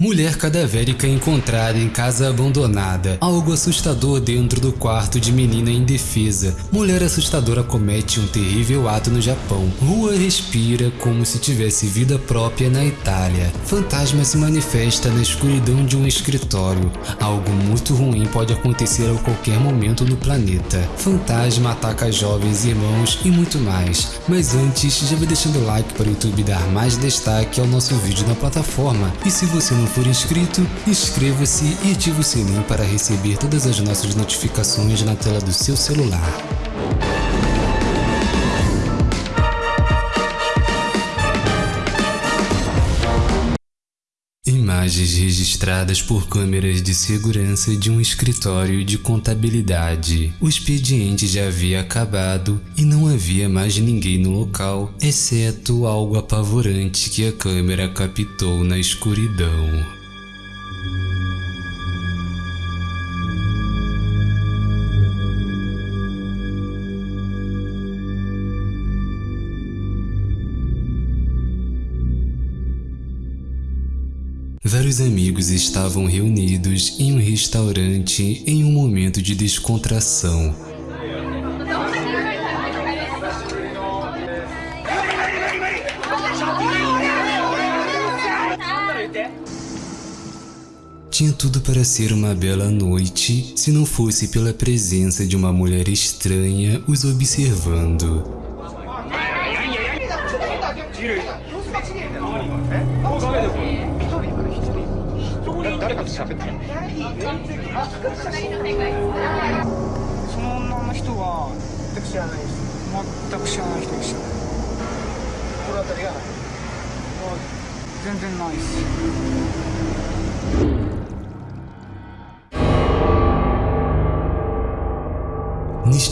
Mulher cadavérica encontrada em casa abandonada. Algo assustador dentro do quarto de menina indefesa. Mulher assustadora comete um terrível ato no Japão. Rua respira como se tivesse vida própria na Itália. Fantasma se manifesta na escuridão de um escritório. Algo muito ruim pode acontecer a qualquer momento no planeta. Fantasma ataca jovens irmãos e muito mais. Mas antes, já vai deixando o like para o YouTube dar mais destaque ao nosso vídeo na plataforma. E se você não não for inscrito, inscreva-se e ative o sininho para receber todas as nossas notificações na tela do seu celular. Imagens registradas por câmeras de segurança de um escritório de contabilidade. O expediente já havia acabado e não havia mais ninguém no local, exceto algo apavorante que a câmera captou na escuridão. Vários amigos estavam reunidos em um restaurante em um momento de descontração. Tinha tudo para ser uma bela noite, se não fosse pela presença de uma mulher estranha os observando. 喋って。るその女の人は全く知らないです全く知らない人でした心当たりがない。全然ないです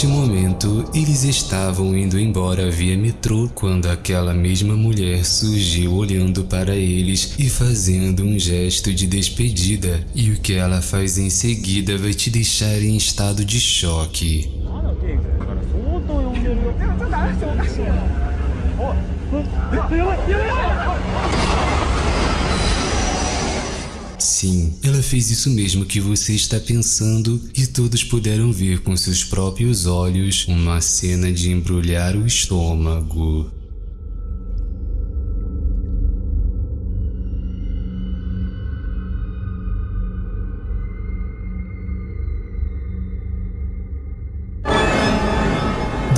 Neste momento, eles estavam indo embora via metrô quando aquela mesma mulher surgiu olhando para eles e fazendo um gesto de despedida. E o que ela faz em seguida vai te deixar em estado de choque. Sim, ela fez isso mesmo que você está pensando e todos puderam ver com seus próprios olhos uma cena de embrulhar o estômago.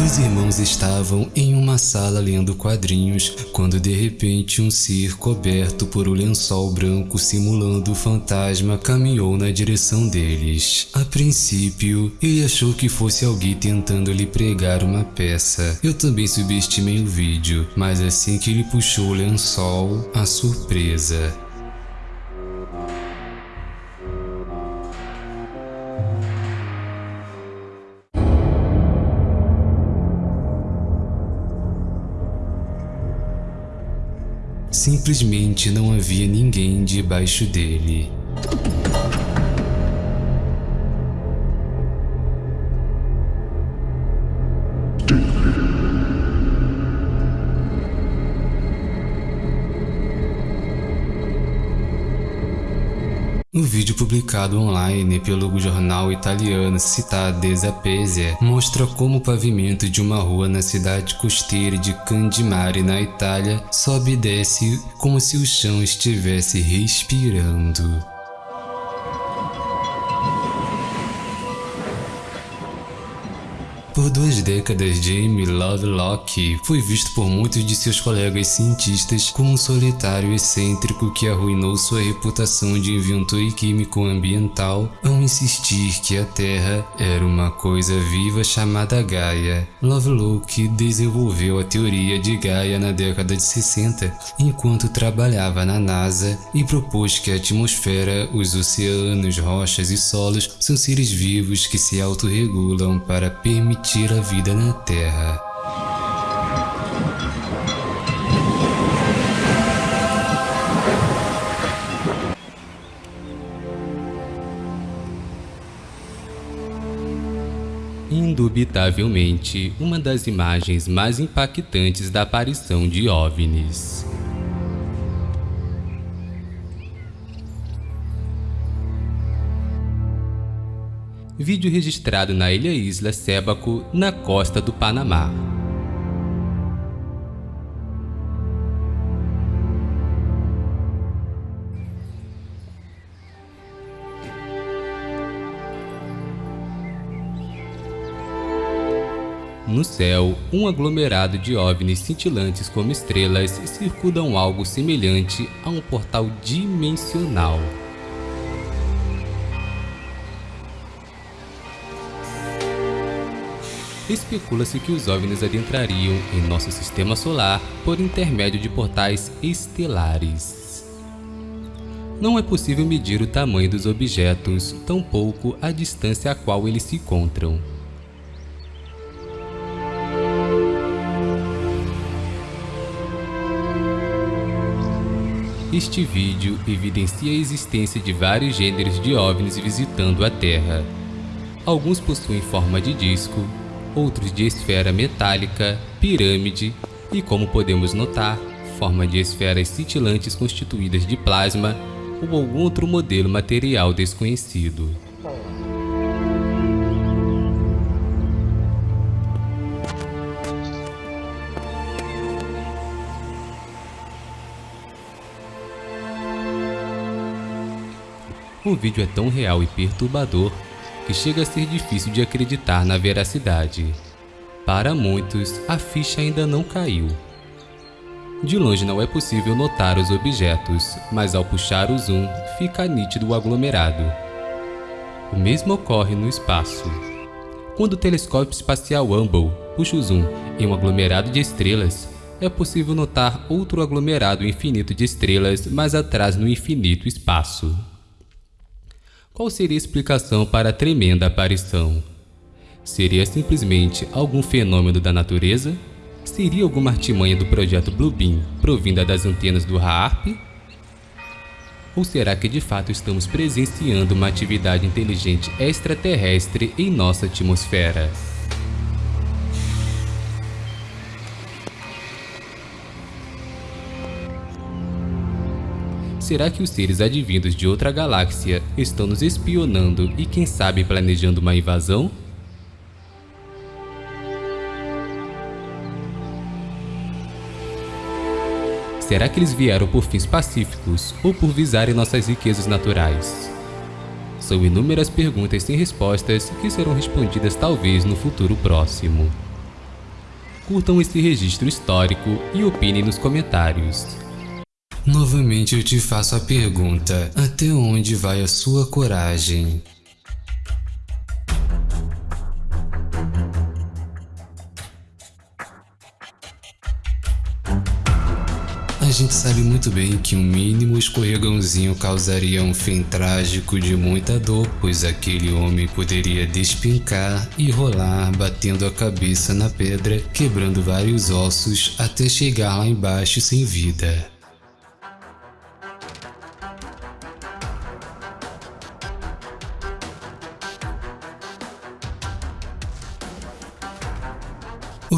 Os irmãos estavam em uma sala lendo quadrinhos quando de repente um ser coberto por um lençol branco simulando fantasma caminhou na direção deles. A princípio, ele achou que fosse alguém tentando lhe pregar uma peça. Eu também subestimei o vídeo, mas assim que ele puxou o lençol, a surpresa. Simplesmente não havia ninguém debaixo dele. O vídeo publicado online pelo jornal italiano Città Zapese mostra como o pavimento de uma rua na cidade costeira de Candimare, na Itália, sobe e desce como se o chão estivesse respirando. Por duas décadas, Jamie Lovelock foi visto por muitos de seus colegas cientistas como um solitário excêntrico que arruinou sua reputação de inventor e químico ambiental ao insistir que a Terra era uma coisa viva chamada Gaia. Lovelock desenvolveu a teoria de Gaia na década de 60, enquanto trabalhava na NASA e propôs que a atmosfera, os oceanos, rochas e solos são seres vivos que se autorregulam para permitir permitir a vida na Terra. Indubitavelmente, uma das imagens mais impactantes da aparição de OVNIs. Vídeo registrado na ilha Isla Sébaco, na costa do Panamá. No céu, um aglomerado de OVNIs cintilantes como estrelas circundam algo semelhante a um portal dimensional. Especula-se que os OVNIs adentrariam em nosso sistema solar por intermédio de portais estelares. Não é possível medir o tamanho dos objetos, tampouco a distância a qual eles se encontram. Este vídeo evidencia a existência de vários gêneros de OVNIs visitando a Terra. Alguns possuem forma de disco, outros de esfera metálica, pirâmide e, como podemos notar, forma de esferas cintilantes constituídas de plasma ou algum outro modelo material desconhecido. O vídeo é tão real e perturbador que chega a ser difícil de acreditar na veracidade. Para muitos, a ficha ainda não caiu. De longe não é possível notar os objetos, mas ao puxar o zoom, fica nítido o aglomerado. O mesmo ocorre no espaço. Quando o telescópio espacial Hubble puxa o zoom em um aglomerado de estrelas, é possível notar outro aglomerado infinito de estrelas mais atrás no infinito espaço. Qual seria a explicação para a tremenda aparição? Seria simplesmente algum fenômeno da natureza? Seria alguma artimanha do projeto Bluebeam provinda das antenas do HAARP? Ou será que de fato estamos presenciando uma atividade inteligente extraterrestre em nossa atmosfera? Será que os seres advindos de outra galáxia estão nos espionando e quem sabe planejando uma invasão? Será que eles vieram por fins pacíficos ou por visarem nossas riquezas naturais? São inúmeras perguntas sem respostas que serão respondidas talvez no futuro próximo. Curtam esse registro histórico e opinem nos comentários. Novamente eu te faço a pergunta, até onde vai a sua coragem? A gente sabe muito bem que um mínimo escorregãozinho causaria um fim trágico de muita dor, pois aquele homem poderia despincar e rolar batendo a cabeça na pedra, quebrando vários ossos até chegar lá embaixo sem vida.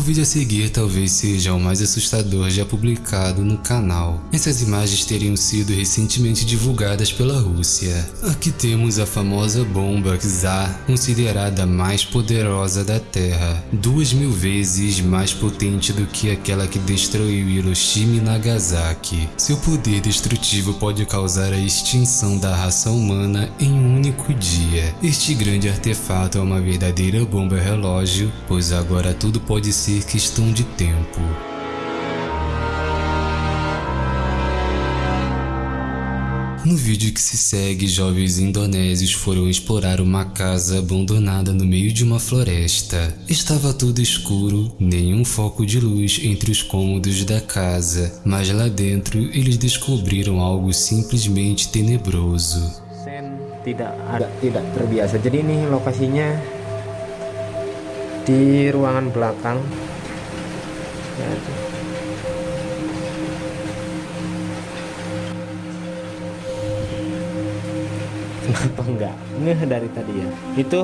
Vídeo a seguir talvez seja o mais assustador já publicado no canal. Essas imagens teriam sido recentemente divulgadas pela Rússia. Aqui temos a famosa bomba Tsar, considerada a mais poderosa da Terra, duas mil vezes mais potente do que aquela que destruiu Hiroshima e Nagasaki. Seu poder destrutivo pode causar a extinção da raça humana em um único dia. Este grande artefato é uma verdadeira bomba relógio, pois agora tudo pode ser questão de tempo. No vídeo que se segue, jovens indonésios foram explorar uma casa abandonada no meio de uma floresta. Estava tudo escuro, nenhum foco de luz entre os cômodos da casa, mas lá dentro eles descobriram algo simplesmente tenebroso. Tidak tidak terbiasa. Jadi ini lokasinya di ruangan belakang. Ya, kenapa enggak? Ngeh dari tadi ya. Itu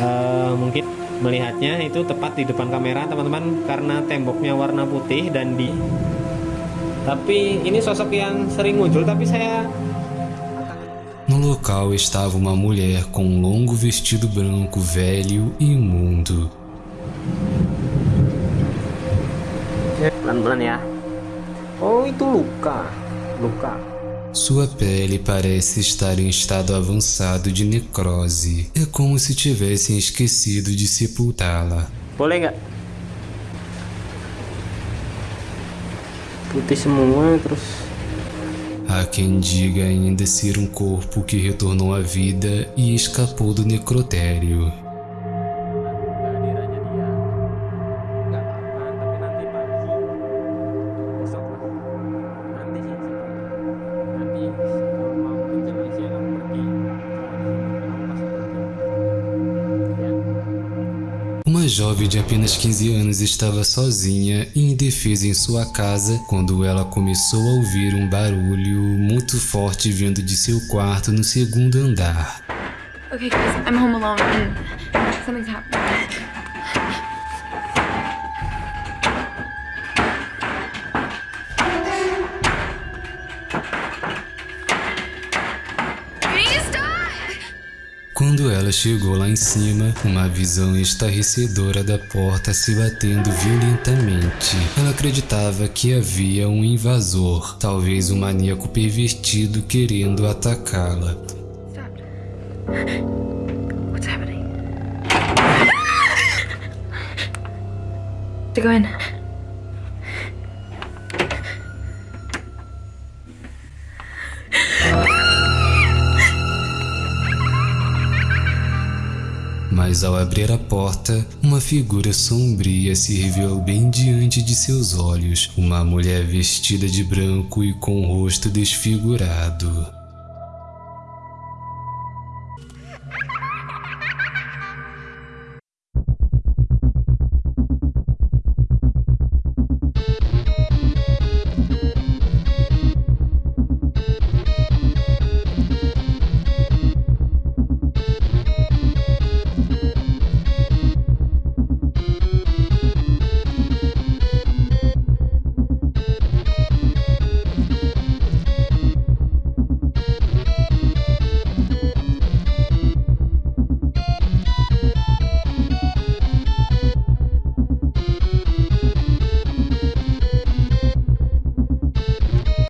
uh, mungkin melihatnya itu tepat di depan kamera teman-teman karena temboknya warna putih dan di tapi ini sosok yang sering muncul tapi saya No local estava uma mulher com um longo vestido branco velho e imundo. Oh, itu luka. Luka. Sua pele parece estar em estado avançado de necrose. É como se tivessem esquecido de sepultá-la. Putih semua terus. Há quem diga ainda ser um corpo que retornou à vida e escapou do necrotério. Jovem de apenas 15 anos estava sozinha e indefesa em sua casa quando ela começou a ouvir um barulho muito forte vindo de seu quarto no segundo andar. Okay, guys, I'm home alone something's happening. Ela chegou lá em cima, uma visão estarrecedora da porta se batendo violentamente. Ela acreditava que havia um invasor, talvez um maníaco pervertido querendo atacá-la. To go in. Mas ao abrir a porta, uma figura sombria se revelou bem diante de seus olhos, uma mulher vestida de branco e com o rosto desfigurado.